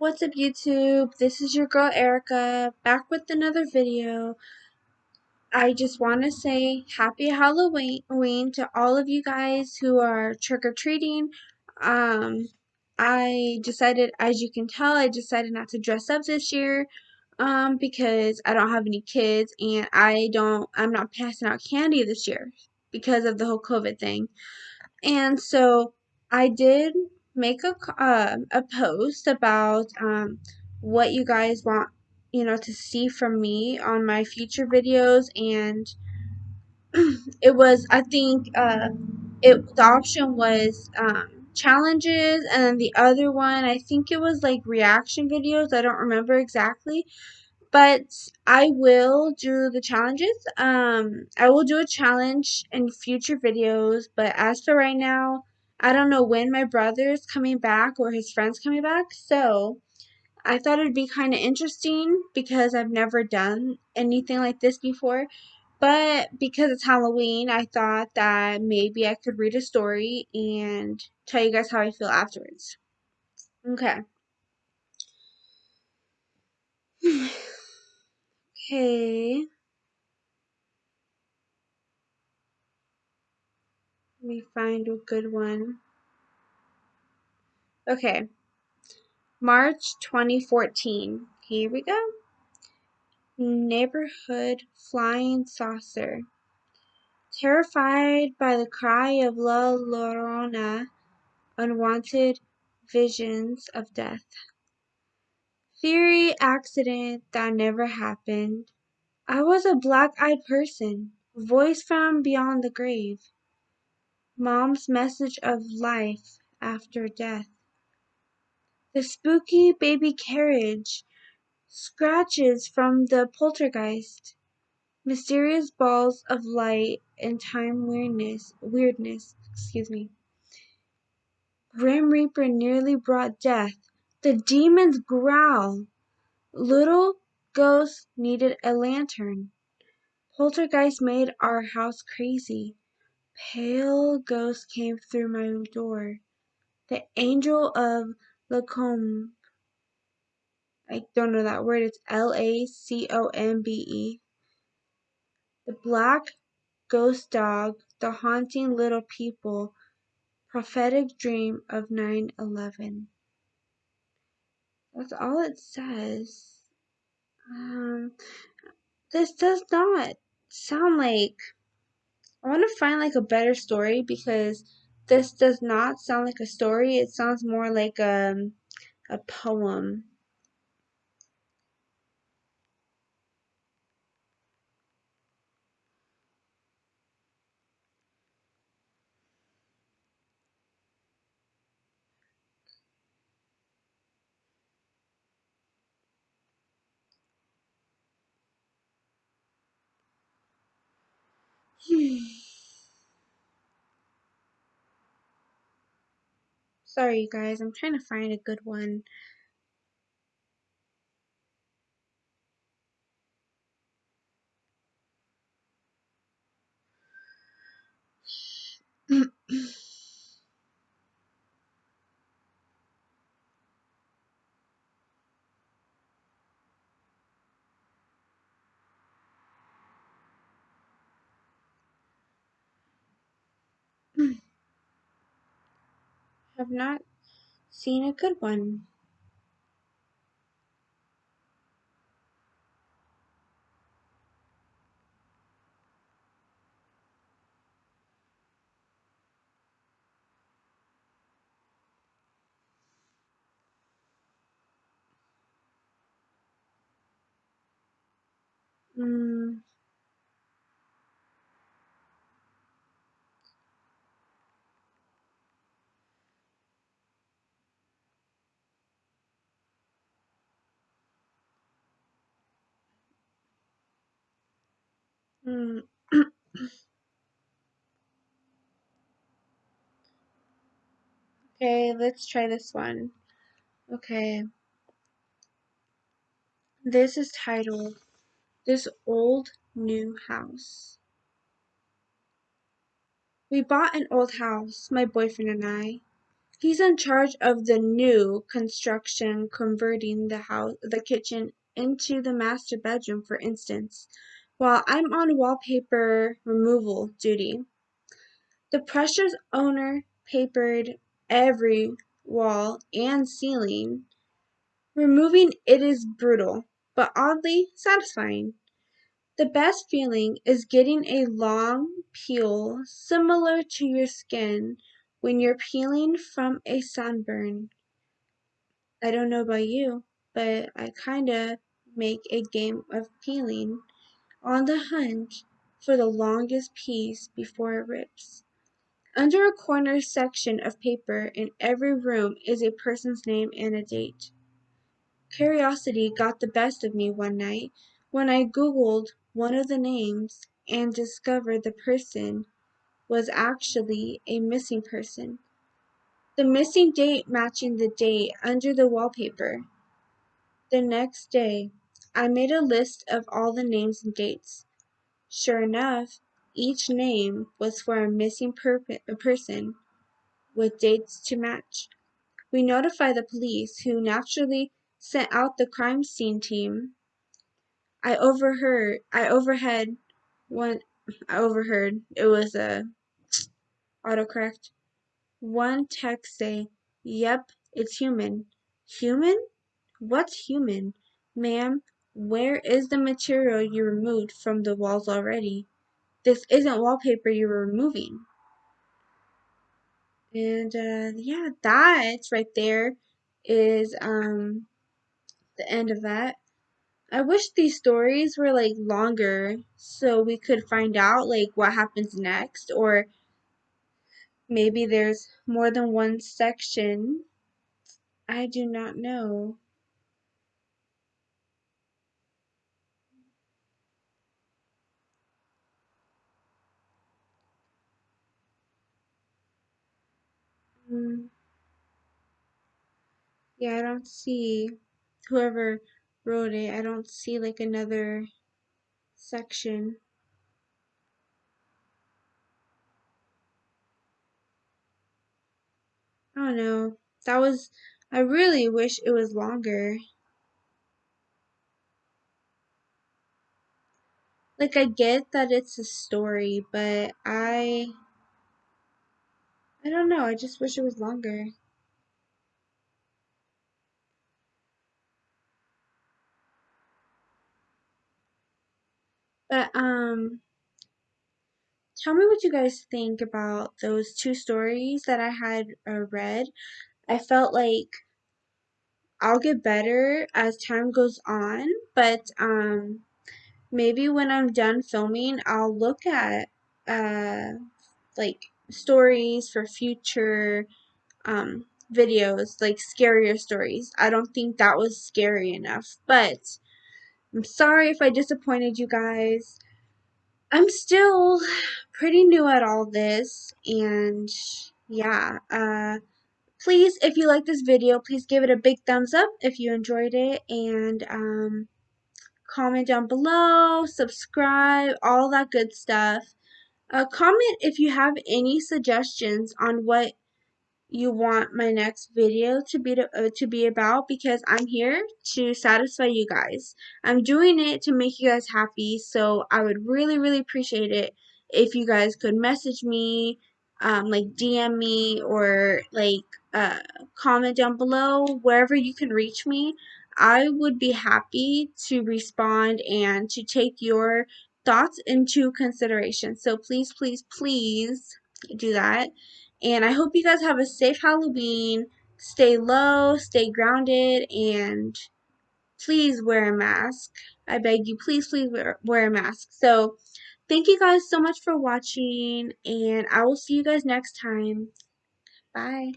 What's up YouTube? This is your girl Erica back with another video. I just want to say happy Halloween to all of you guys who are trick-or-treating. Um, I decided, as you can tell, I decided not to dress up this year um, because I don't have any kids and I don't, I'm not passing out candy this year because of the whole COVID thing. And so I did make a uh, a post about um, what you guys want you know to see from me on my future videos and it was I think uh, it the option was um, challenges and then the other one I think it was like reaction videos I don't remember exactly but I will do the challenges. Um, I will do a challenge in future videos, but as for right now, I don't know when my brother is coming back or his friends coming back, so I thought it'd be kind of interesting because I've never done anything like this before. But because it's Halloween, I thought that maybe I could read a story and tell you guys how I feel afterwards. Okay. okay. Me find a good one. Okay. March 2014. Here we go. Neighborhood Flying Saucer. Terrified by the cry of La Llorona, unwanted visions of death. Theory accident that never happened. I was a black-eyed person, voice from beyond the grave. Mom's message of life after death. The spooky baby carriage, scratches from the poltergeist, mysterious balls of light and time weirdness, weirdness, excuse me. Grim Reaper nearly brought death. The demons growl. Little ghost needed a lantern. Poltergeist made our house crazy. Pale ghost came through my door. The angel of Lacombe. I don't know that word. It's L A C O M B E. The black ghost dog. The haunting little people. Prophetic dream of 9 11. That's all it says. Um, this does not sound like I want to find like a better story because this does not sound like a story. It sounds more like um, a poem. Sorry, you guys. I'm trying to find a good one. Have not seen a good one. Mm. Mm. okay, let's try this one. Okay. This is titled This Old New House. We bought an old house, my boyfriend and I. He's in charge of the new construction, converting the house, the kitchen into the master bedroom, for instance, while I'm on wallpaper removal duty. The Precious owner papered every wall and ceiling. Removing it is brutal, but oddly satisfying. The best feeling is getting a long peel similar to your skin when you're peeling from a sunburn. I don't know about you, but I kinda make a game of peeling, on the hunt for the longest piece before it rips. Under a corner section of paper in every room is a person's name and a date. Curiosity got the best of me one night when I googled one of the names and discovered the person was actually a missing person. The missing date matching the date under the wallpaper. The next day, I made a list of all the names and dates. Sure enough, each name was for a missing a person with dates to match. We notified the police, who naturally sent out the crime scene team. I overheard I overhead one I overheard it was a autocorrect. One text say, Yep, it's human. Human? What's human? Ma'am, where is the material you removed from the walls already? This isn't wallpaper you were removing. And uh, yeah, that right there is um the end of that. I wish these stories were like longer so we could find out like what happens next or maybe there's more than one section. I do not know. Mm. Yeah, I don't see whoever wrote it. I don't see like another section. I don't know. That was, I really wish it was longer. Like, I get that it's a story, but I, I don't know. I just wish it was longer. But, um, tell me what you guys think about those two stories that I had uh, read. I felt like I'll get better as time goes on, but um, maybe when I'm done filming, I'll look at uh, like stories for future um, videos, like scarier stories. I don't think that was scary enough, but I'm sorry if I disappointed you guys. I'm still pretty new at all this, and yeah, uh, please, if you like this video, please give it a big thumbs up if you enjoyed it, and um, comment down below, subscribe, all that good stuff. Uh, comment if you have any suggestions on what you want my next video to be to, uh, to be about because I'm here to satisfy you guys. I'm doing it to make you guys happy, so I would really really appreciate it if you guys could message me, um, like DM me or like uh, comment down below wherever you can reach me. I would be happy to respond and to take your thoughts into consideration. So please, please, please do that. And I hope you guys have a safe Halloween. Stay low, stay grounded, and please wear a mask. I beg you, please, please wear, wear a mask. So, thank you guys so much for watching, and I will see you guys next time. Bye.